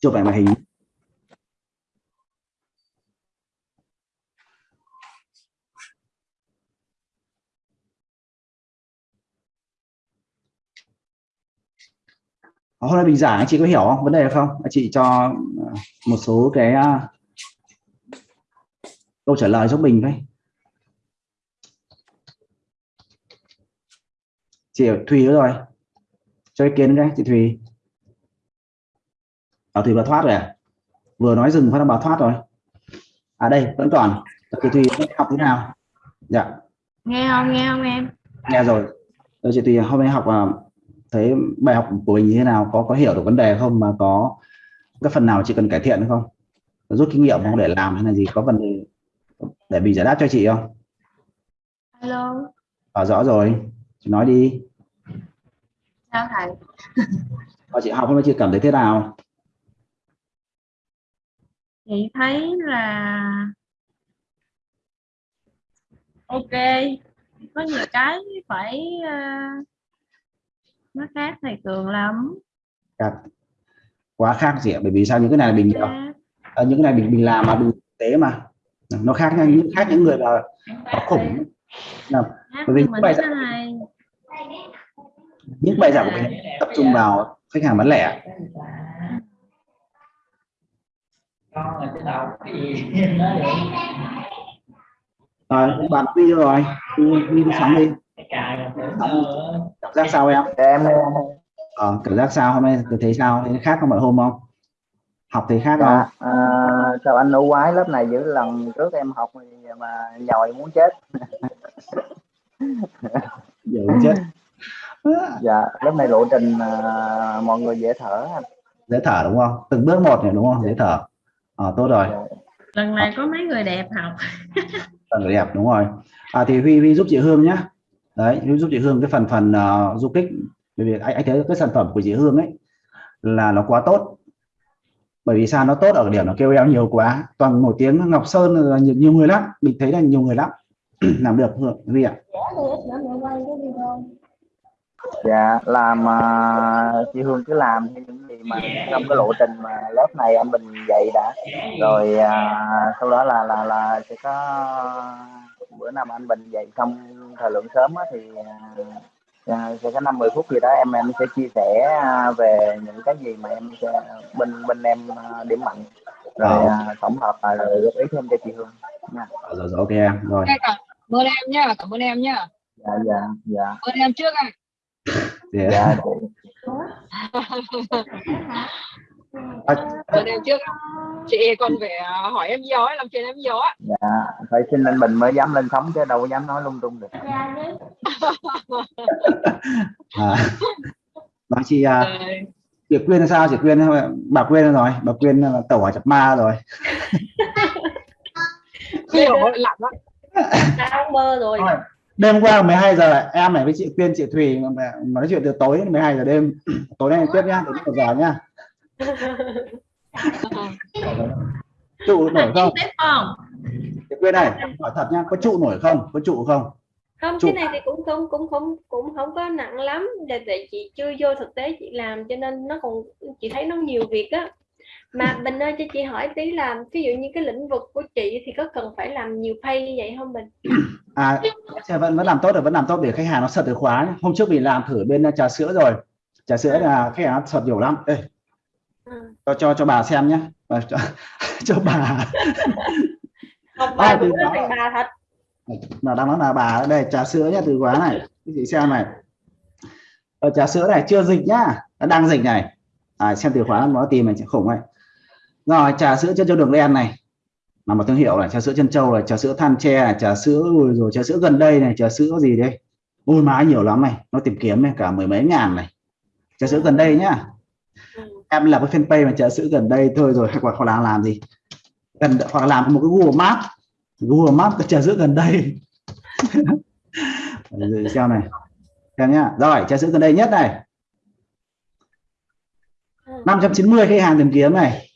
chụp ảnh màn hình. Ờ, hôm nay mình giảng chị có hiểu không? Vấn đề không? Chị cho ờ, một số cái ờ, câu trả lời giúp mình thôi chị Thùy rồi. Cho ý kiến cái chị Thùy ở Thùy bà thoát rồi à? vừa nói dừng phát bà thoát rồi. À đây vẫn còn chị Thùy học thế nào? Dạ. Nghe không nghe không em? Nghe rồi. Rồi chị Thùy hôm nay học uh, thấy bài học của mình như thế nào? Có có hiểu được vấn đề không? Mà có cái phần nào chị cần cải thiện không? Rút kinh nghiệm không? Để làm hay là gì? Có vấn đề để mình giải đáp cho chị không? Alo. À, rõ rồi. Chị nói đi. Sao thầy? À, chị học hôm nay chị cảm thấy thế nào chị thấy là ok. Có nhiều cái phải uh, nó khác thầy cường lắm. Khác. quá khác gì ạ bởi vì sao? Những cái này mình à, những cái này mình mình làm mà mình tế mà. Nó khác nha những khác những người là có khủng. nào bởi vì những bài giảng những bài giảng của mình tập trung vào khách hàng bán lẻ rồi bạn đi rồi? Đi. Đi sóng đi. cảm giác sao em? Em ờ, cảm giác sao? Hôm nay thấy sao? Thấy khác không mọi hôm không? Học thấy khác không? À, à, sao anh ưu quái lớp này giữa lần trước em học mà nhồi muốn chết. Muốn chết. Dạ lớp này lộ trình à, mọi người dễ thở dễ thở đúng không? Từng bước một này đúng không? Dễ thở à, tốt rồi. Lần này có mấy người đẹp học. Người đẹp đúng rồi. À, thì huy huy giúp chị hương nhé đấy huy giúp chị hương cái phần phần uh, du kích. Bởi vì anh, anh thấy cái sản phẩm của chị hương ấy là nó quá tốt. Bởi vì sao? Nó tốt ở điểm nó kêu eo nhiều quá. Toàn nổi tiếng ngọc sơn là nhiều, nhiều người lắm. Mình thấy là nhiều người lắm. Làm được huy ạ. Dạ làm uh, chị Hương cứ làm những mà trong cái lộ trình mà lớp này anh Bình dạy đã rồi uh, sau đó là là là sẽ có bữa nào mà anh Bình dạy xong thời lượng sớm á, thì uh, sẽ có năm mười phút gì đó em em sẽ chia sẻ về những cái gì mà em sẽ, bên bên em điểm mạnh rồi uh, tổng hợp và rồi góp ý thêm cho chị Hương nha. Rồi, rồi ok em rồi. Cảm ơn em nhá, cảm ơn em nhá. Dạ dạ dạ. Cảm ơn em trước ạ. Yeah. Dạ. Cảm ơn em trước. Chị còn phải hỏi em gió, làm chuyện em gió. Dạ, phải xin anh Bình mới dám lên sóng chứ đâu dám nói lung tung được. à, nói chị à, chị Quyên sao chị Quyên bà Quyên rồi bà Quyên là tẩu hỏa chập ma rồi Hiểu á. Tao mơ rồi. Đêm qua 12 giờ em này với chị Quyên chị Thùy mà nói chuyện từ tối đến 12 giờ đêm. Tối nay tiếp nhá đến một giờ nhá. Trụ nổi không? chị Quyên này hỏi thật nhá có trụ nổi không? Có trụ không? Không Chụp. cái này thì cũng không cũng không cũng không có nặng lắm. Để tại chị chưa vô thực tế chị làm cho nên nó còn chị thấy nó nhiều việc á mà Bình ơi cho chị hỏi tí là ví dụ như cái lĩnh vực của chị thì có cần phải làm nhiều pay như vậy không Bình à vẫn vẫn làm tốt được vẫn làm tốt để khách hàng nó sợ từ khóa hôm trước mình làm thử bên trà sữa rồi. Trà sữa là khách hàng nó sợ nhiều lắm. Ê, ừ. cho cho cho bà xem nhé cho, cho bà. Học À, bài thì cũng đó. thành bà thật. Là đang nói là bà đây trà sữa nhá từ khóa này. Chị xem này. Ở trà sữa này chưa dịch nhá. Đang dịch này. À, xem từ khóa nó tìm này khủng này rồi, trà sữa chân châu đường đen này. Là một thương hiệu này trà sữa chân châu là trà sữa than tre này trà sữa rồi rồi trà sữa gần đây này, trà sữa gì đây? Ôi, má, nhiều lắm này. Nó tìm kiếm này, cả mười mấy ngàn này. Trà sữa gần đây nhá. Em là cái fanpage mà trà sữa gần đây thôi rồi, hoặc hoặc là làm gì? Gần, hoặc là làm một cái Google Maps. Google Maps, cái trà sữa gần đây. Rồi xem này. Xem nhá. Rồi, trà sữa gần đây nhất này. 590 khách hàng tìm kiếm này.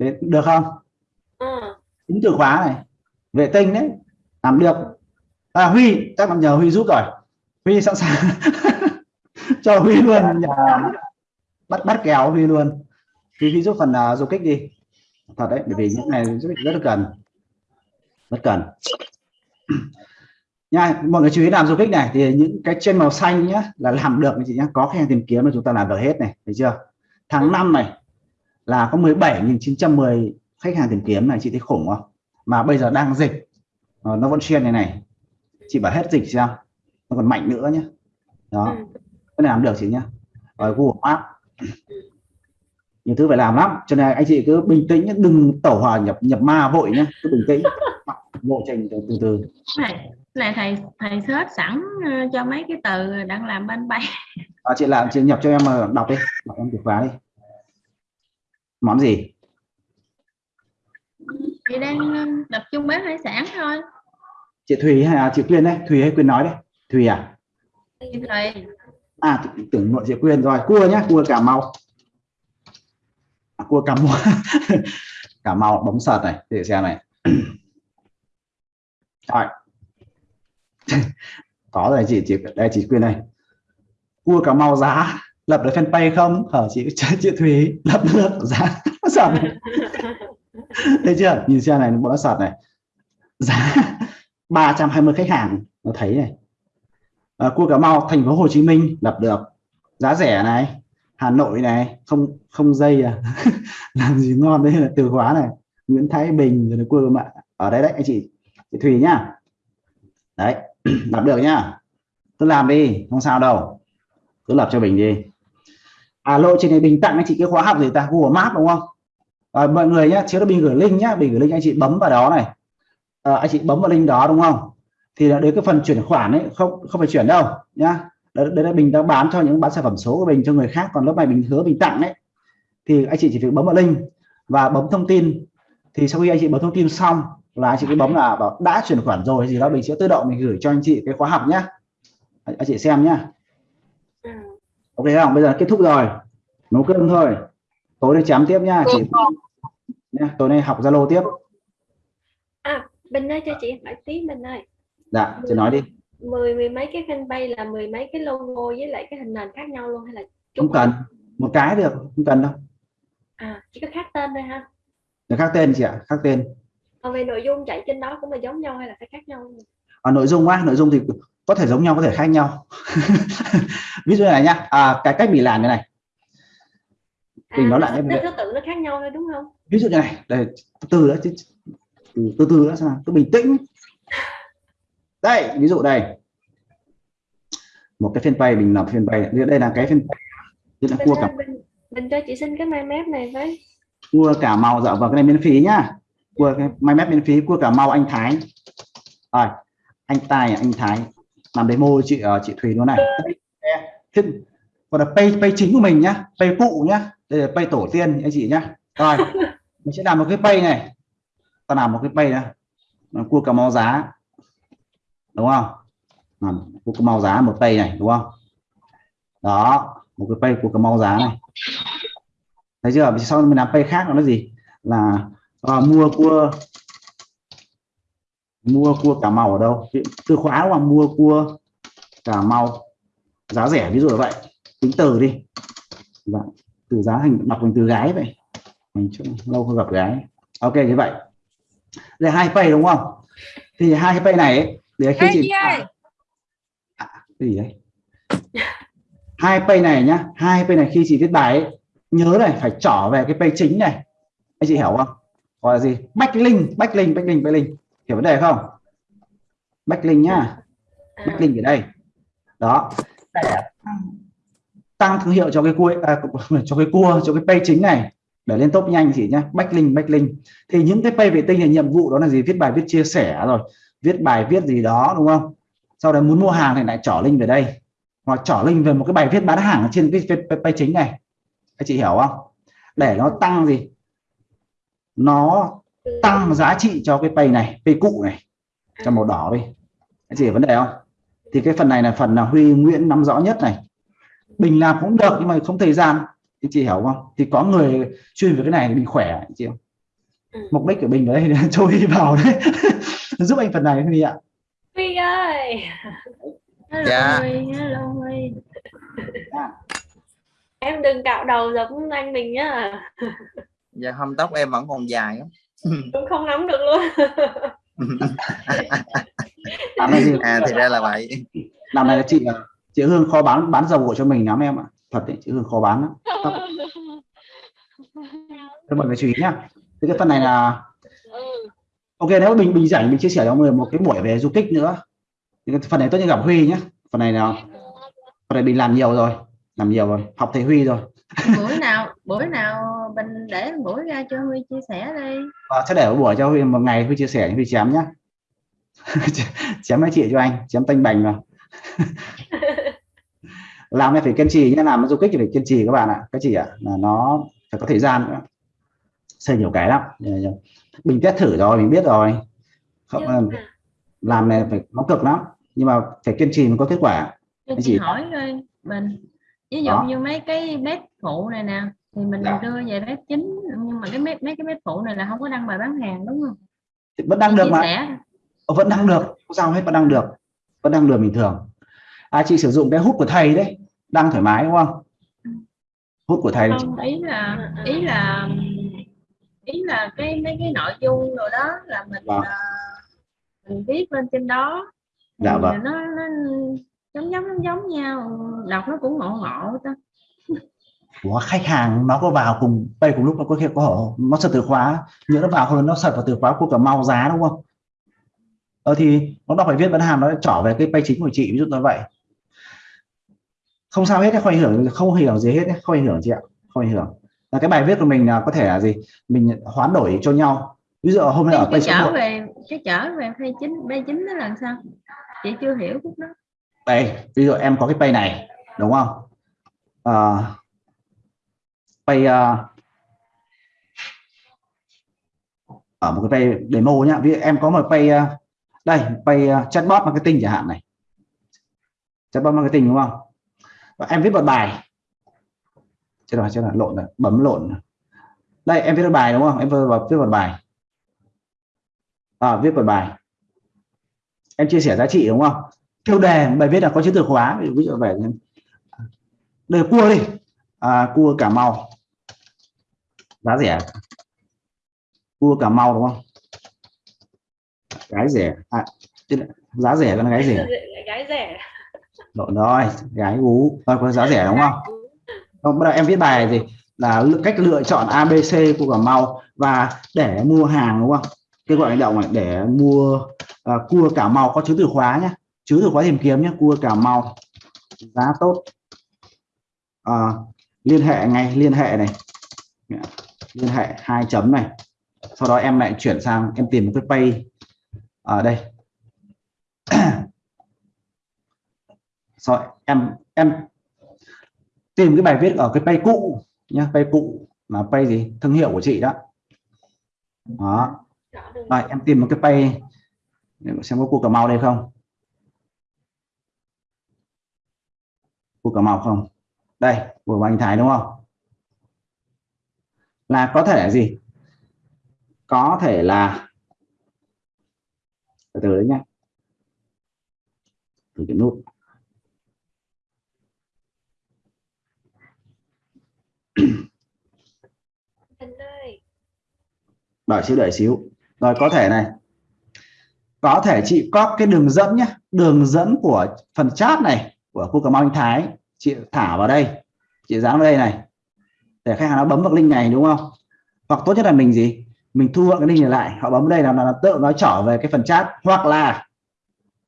Thế được không? Ừ. tính từ khóa này. Vệ tinh đấy làm được. À, Huy chắc là nhờ Huy giúp rồi. Huy sẵn sàng. Cho Huy luôn À, bắt bắt kéo Huy luôn. Thùy Thùy giúp phần uh, du kích đi. Thật đấy bởi vì những này rất, rất là cần. Rất cần. Nha mọi người chú ý làm du kích này thì những cái trên màu xanh nhá là làm được chị nhá. Có hàng tìm kiếm mà chúng ta làm được hết này thấy chưa? Tháng 5 này là có 17.910 khách hàng tìm kiếm này chị thấy khủng không? Mà bây giờ đang dịch ờ, nó vẫn xuyên này này. Chị bảo hết dịch xem nó còn mạnh nữa nhé đó. Ừ. cái này làm được chị nhá. Ở Google Maps. Nhiều thứ phải làm lắm. Cho nên anh chị cứ bình tĩnh nhé, đừng tẩu hỏa nhập nhập ma vội nhé cứ bình tĩnh. Lộ trình từ từ, từ. này này thầy thầy search sẵn ờ, cho mấy cái từ đang làm bên bay. À, chị làm chị nhập cho em mà đọc đi. Đọc em từ khóa đi món gì? Chị đang ờ, tập trung bếp hải sản thôi. Chị Thùy hay là chị Quyên đấy? Thùy hay Quyên nói đấy. Thùy à? Thầy à tưởng nội chị Quyên rồi. Cua nhá cua Cà Mau. À, cua Cà Mau. Cà Mau bấm sợt này. Để xem này. Rồi. Có rồi chị chị đây chị Quyên này cua Cà Mau giá lập được fanpage không? Hở chị chị Thùy lập được giá sợt này. thấy chưa? Nhìn xem này nó sợt này. Giá 320 khách hàng. Nó thấy này. À, cua Cà Mau thành phố Hồ Chí Minh lập được. Giá rẻ này. Hà Nội này. Không không dây à. Làm gì ngon đây là từ khóa này. Nguyễn Thái Bình rồi là cua mạ ở đấy đấy anh chị. Chị Thùy nhá. Đấy lập được nhá. Cứ làm đi không sao đâu. Cứ lập cho mình đi à lộ trình này bình tặng anh chị cái khóa học gì ta? Google Maps đúng không? À, mọi người nhá chiếu mình gửi link nhá. Mình gửi link anh chị bấm vào đó này. À, anh chị bấm vào link đó đúng không? Thì là đến cái phần chuyển khoản ấy không không phải chuyển đâu nhá. Đấy, đấy là mình đang bán cho những bán sản phẩm số của mình cho người khác. Còn lúc này mình hứa mình tặng đấy, thì anh chị chỉ việc bấm vào link và bấm thông tin. Thì sau khi anh chị bấm thông tin xong là anh chị cứ bấm là bảo đã chuyển khoản rồi gì đó mình sẽ tự động mình gửi cho anh chị cái khóa học nhá. Anh, chị xem nhá ok không bây giờ kết thúc rồi. Nấu cơm thôi. Tối nay chém tiếp nhá chị. Nhá tối nay học zalo tiếp. Bình ơi cho chị hỏi tí Bình ơi. Dạ chị nói đi. Mười mười mấy cái fanpage là mười mấy cái logo với lại cái hình nền khác nhau luôn hay là không cần. Một cái được không cần đâu. À chỉ có khác tên thôi ha để khác tên chị ạ khác tên. Còn về nội dung chạy trên đó cũng là giống nhau hay là phải khác nhau? À, nội dung á nội dung thì có thể giống nhau có thể khác nhau. Ví dụ này nhá. À, cái cách mình làm như này. Mình nói lại nó- em nó thứ tự nó khác nhau thôi đúng không? Ví dụ như này. Đây từ từ đã chứ từ từ từ đã nào. Cứ bình tĩnh. Đây ví dụ đây. Một cái fanpage mình lập fanpage đây là cái fanpage. Là cua cả Bình, Bình cho chị xin cái mai mép này với. Cua cả màu dạ vâng cái này miễn phí nhá. Cua cái mai mép miễn phí cua cả màu anh Thái. Rồi anh Tài anh Thái làm demo chị ờ, chị Thùy luôn này. Thế, còn là pay pay chính của mình nhá pay phụ nhá. Đây là pay tổ tiên anh chị nhá. Rồi mình sẽ làm một cái pay này. Ta làm một cái pay này cua cà mau giá. Đúng không? Làm cua cà mau giá một pay này đúng không? Đó một cái pay cua cà mau giá này. Thấy chưa? Sau mình làm pay khác nó là gì? Là à, mua cua mua cua cà mau ở đâu? Từ khóa là mua cua cà mau. Giá rẻ ví dụ là vậy. Tính từ đi. Dạ. từ giá thành đọc thành từ gái vậy. Mình chưa lâu không gặp gái. Ok như vậy. Đây hai pay đúng không? Thì hai pay này ấy, để khi chị ơi. À, cái gì đấy? Hai pay này nhá. Hai pay này khi chị viết bài ấy, nhớ này phải trỏ về cái pay chính này. Anh chị hiểu không? Gọi là gì? Backlink backlink backlink backlink hiểu vấn đề không? Backlink nhá. À, backlink ở đây. Đó. Để tăng thương hiệu cho cái cua à, cho cái cua cho cái page chính này. Để lên top nhanh chị nhé backlink backlink thì những cái page vệ tinh là nhiệm vụ đó là gì? Viết bài viết chia sẻ rồi. Viết bài viết gì đó đúng không? Sau đó muốn mua hàng thì lại trỏ link về đây. Hoặc trỏ link về một cái bài viết bán hàng trên cái page chính này. Các chị hiểu không? Để nó tăng gì? Nó tăng giá trị cho cái page này page cụ này cho màu đỏ đi. Các chị hiểu vấn đề không? Thì cái phần này là phần là Huy Nguyễn nắm rõ nhất này. Bình làm cũng được nhưng mà không thời gian. Thì chị hiểu không? Thì có người chuyên về cái này thì mình khỏe chị hiểu Ừ. mục đích của mình ở đây là cho Huy vào đấy. Giúp anh phần này Huy ạ. Huy ơi! Hello Dạ. Huy, hello Huy. em đừng cạo đầu giống anh mình nhá Dạ không tóc em vẫn còn dài lắm. Cũng không nắm được luôn. Làm gì À thì ra là vậy. làm này là chị à, chị Hương khó bán bán dầu gội cho mình lắm em ạ. Thật đấy chị Hương khó bán lắm. Các mọi người chú ý nhá. Thế cái phần này là ừ. ok nếu mình mình rảnh mình chia sẻ cho mọi người một cái buổi về du kích nữa. Thì cái phần này tốt như gặp Huy nhé phần này nào phần này mình làm nhiều rồi. Làm nhiều rồi. Học thầy Huy rồi buổi nào mình để buổi ra cho Huy chia sẻ đi. Và sẽ để một buổi cho Huy một ngày Huy chia sẻ Huy chém nhá. Chém mấy chị cho anh chém tanh bành vào. Làm này phải kiên trì nhé làm du kích thì phải kiên trì các bạn ạ. Các chị ạ là nó phải có thời gian nữa. Xây nhiều cái lắm. Mình test thử rồi mình biết rồi. Không Nhưng mà làm này phải nó cực lắm. Nhưng mà phải kiên trì mới có kết quả. Chị gì? hỏi coi mình. Ví dụ Đó. như mấy cái bếp phụ này nè thì mình Dạ. đưa về bếp chính nhưng mà cái bếp mấy cái bếp phụ này là không có đăng bài bán hàng đúng không? Thì vẫn đăng được mà. sẻ. Ờ, vẫn đăng được. Không sao hết vẫn đăng được. Vẫn đăng được bình thường. À chị sử dụng cái hút của thầy đấy. Đăng thoải mái đúng không? Hút của thầy không ý là ý là ý là cái mấy cái nội dung rồi đó là mình Vâng. à, mình viết lên trên đó. Dạ vâng. nó, nó giống giống giống giống nhau. Đọc nó cũng ngộ ngộ ta của khách hàng nó có vào cùng đây cùng lúc nó có khi có nó search từ khóa nhớ nó vào hơn nó search vào từ khóa của cả mau giá đúng không? Ờ thì nó đọc bài viết bán hàng nó trở về cái page chính của chị ví dụ như vậy. Không sao hết không ảnh hưởng không hưởng gì hết không ảnh hưởng chị ạ không ảnh hưởng. Là cái bài viết của mình là có thể là gì? Mình hoán đổi cho nhau. Ví dụ hôm nay ở số trở về cái trở về page chính page chính đó là sao? Chị chưa hiểu khúc đó. Đây ví dụ em có cái pay này đúng không? À, pay uh, ở một cái pay demo nhá. Ví dụ em có một pay uh, đây pay uh, chatbot marketing chẳng hạn này. Chatbot marketing đúng không? Và em viết một bài. Chết rồi chết rồi lộn rồi bấm lộn đây em viết một bài đúng không? Em vừa viết một bài. À, viết một bài. Em chia sẻ giá trị đúng không? Tiêu đề bài viết là có chữ từ khóa ví dụ, về đề cua đi. À, cua cả màu giá rẻ. Cua cà mau đúng không? Gái rẻ. À, giá rẻ con gái rẻ. Gái rẻ lộn rồi gái gú thôi có giá rẻ đúng không? Không bắt đầu em viết bài gì là cách lựa chọn ABC của cà mau và để mua hàng đúng không? Kêu gọi hành động này để mua à, cua cà mau có chữ từ khóa nhé chữ từ khóa tìm kiếm nhé cua cà mau. Giá tốt. À, liên hệ ngay liên hệ này liên hệ hai chấm này. Sau đó em lại chuyển sang, em tìm một cái pay. Ở đây. Rồi, em em tìm cái bài viết ở cái pay cũ nhá, pay cũ là pay gì? Thương hiệu của chị đó. Đó. Rồi, em tìm một cái pay. Để xem có cua cà mau đây không? Cua cà mau không? Đây, của anh Thái đúng không? Là có thể gì? Có thể là từ từ đấy nhé từ cái nút. Đợi xíu đợi xíu. Rồi có thể này. Có thể chị có cái đường dẫn nhé đường dẫn của phần chat này của khu cà mau anh Thái chị thả vào đây. Chị dán vào đây này để khách hàng nó bấm vào link này đúng không? Hoặc tốt nhất là mình gì? Mình thu gọn cái link này lại họ bấm đây là, là, tự nó trở về cái phần chat. Hoặc là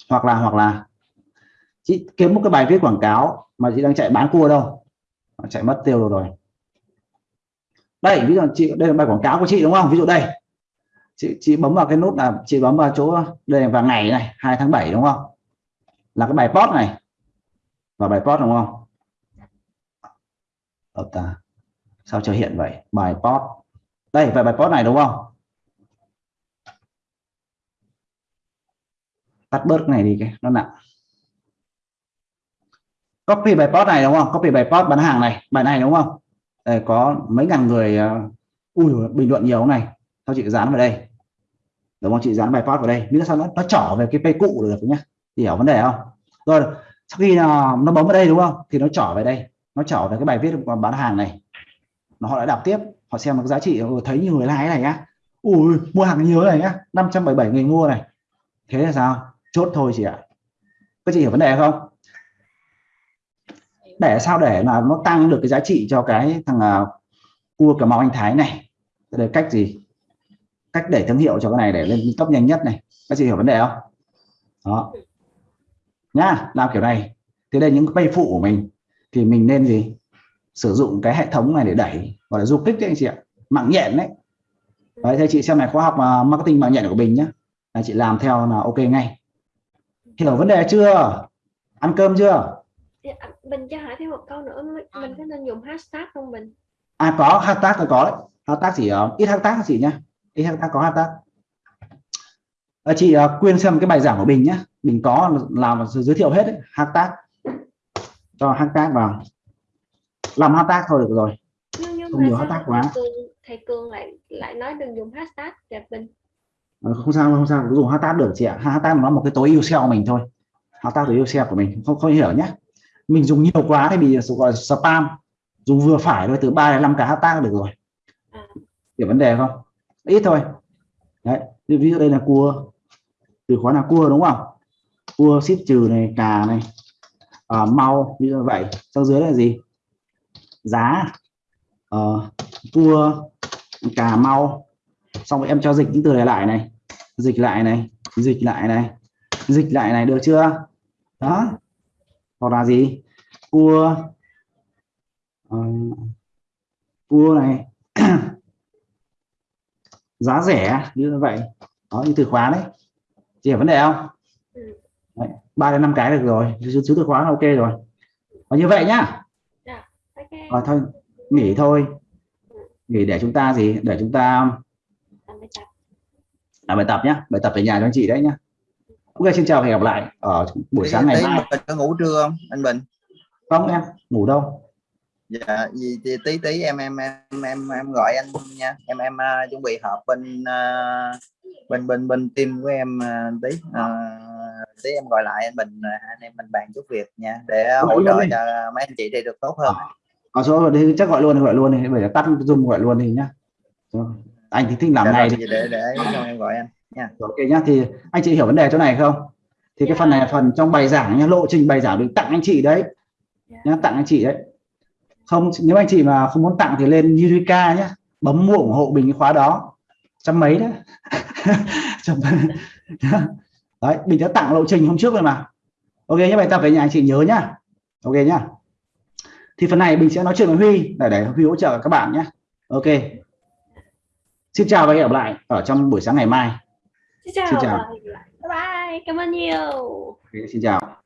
hoặc là hoặc là. Chị kiếm một cái bài viết quảng cáo mà chị đang chạy bán cua đâu. Nó chạy mất tiêu rồi. Rồi đây ví dụ chị đây là bài quảng cáo của chị đúng không? Ví dụ đây. Chị chị bấm vào cái nút là chị bấm vào chỗ đây vào ngày này 2 tháng 7 đúng không? Là cái bài post này. Và bài post đúng không? Ở ta à sao cho hiện vậy? Bài post. Đây về bài post này đúng không? Tắt bớt cái này đi cái nó nặng. Copy bài post này đúng không? Copy bài post bán hàng này bài này đúng không? Đây có mấy ngàn người uh, ui bình luận nhiều này. Sao chị dán vào đây? Đúng không? Chị dán bài post vào đây. Biết sao nó nó trở về cái pay cũ được nhá. Hiểu vấn đề không? Rồi sau khi nó, nó bấm vào đây đúng không? Thì nó trở về đây. Nó trở về cái bài viết bán hàng này họ đã đọc tiếp. Họ xem được giá trị ừ, thấy nhiều người like này nhá. Ui mua hàng nhiều này nhá. 577 người mua này. Thế là sao? Chốt thôi chị ạ. Các chị hiểu vấn đề không? Để sao để là nó tăng được cái giá trị cho cái thằng uh, cua cà mau anh thái này? Đây cách gì? Cách để thương hiệu cho cái này để lên cấp nhanh nhất này. Các chị hiểu vấn đề không? Đó. Nhá làm kiểu này. Thế đây những cái phụ của mình thì mình nên gì? Sử dụng cái hệ thống này để đẩy gọi là du kích đấy anh chị ạ. Mạng nhện đấy. Đấy thì chị xem này khóa học uh, marketing mạng nhện của mình nhé là chị làm theo là ok ngay. Hiểu vấn đề chưa? Ăn cơm chưa? Dạ, Bình cho hỏi thêm một câu nữa mình mình có nên dùng hashtag không Bình? À có hashtag là có đấy. Hashtag chỉ uh, ít hashtag chị nhá? Ít hashtag có hashtag. À, chị uh, quyên xem cái bài giảng của bình nhá. Mình có làm giới thiệu hết đấy. hashtag. Cho hashtag vào làm hashtag thôi được rồi. Nhưng nhưng Không nhiều hashtag thầy quá. Thầy Cường lại lại nói đừng dùng hashtag đẹp Bình Ờ, không sao không sao. Cứ dùng hashtag được chị ạ. Hashtag nó một cái tối ưu SEO của mình thôi. Hashtag tối ưu SEO của mình. Không không hiểu nhé mình dùng nhiều quá thì bị gọi spam. Dùng vừa phải thôi từ 3 đến 5 cái hashtag được rồi. À. hiểu vấn đề không? Ít thôi. Đấy ví dụ đây là cua. Từ khóa là cua đúng không? Cua ship trừ này cà này. À, mau như vậy. Sau dưới là gì giá. Ờ, cua cà mau. Xong rồi em cho dịch những từ này lại này. Dịch lại này dịch lại này dịch lại này được chưa? Đó. Hoặc là gì? Cua. Ờ, cua này. Giá rẻ như vậy. Đó như từ khóa đấy. Chị hiểu vấn đề không? Đấy, ba đến năm cái được rồi. Chứ từ khóa là ok rồi. Và như vậy nhá ok rồi thôi nghỉ thôi. Nghỉ để chúng ta gì? Để chúng ta làm bài tập. làm bài tập nhá. Bài tập về nhà cho anh chị đấy nhá. Ok xin chào và hẹn gặp lại ở buổi sáng ngày mai. Bình có ngủ trưa không anh Bình? Không em ngủ đâu. Dạ gì thì tí tí em em em em em gọi anh nha. Em em uh, chuẩn bị họp bên uh, bên bên bên team của em uh, tí. Uh, tí em gọi lại anh Bình uh, anh em mình bàn chút việc nha. Để hỗ trợ đi. cho mấy anh chị đây được tốt hơn có số thì chắc gọi luôn gọi luôn thì bây giờ tắt zoom gọi luôn thì nhá. Rồi. anh thì thích làm Dạ này thì để để xong em gọi anh ok nhá. Thì anh chị hiểu vấn đề chỗ này không? Thì cái Dạ. phần này là phần trong bài giảng nhá lộ trình bài giảng được tặng anh chị đấy. Dạ. nhá tặng anh chị đấy. Không nếu anh chị mà không muốn tặng thì lên Eureka nhá. Bấm mua ủng hộ mình cái khóa đó. Trăm mấy đấy. Đấy mình đã tặng lộ trình hôm trước rồi mà. Ok nhé bài tập về nhà anh chị nhớ nhá. Ok nhá thì phần này mình sẽ nói chuyện với Huy để để Huy hỗ trợ các bạn nhé. Ok. Xin chào và hẹn gặp lại ở trong buổi sáng ngày mai. Xin chào, Xin chào. bye bye. Cảm ơn nhiều. Ok, xin chào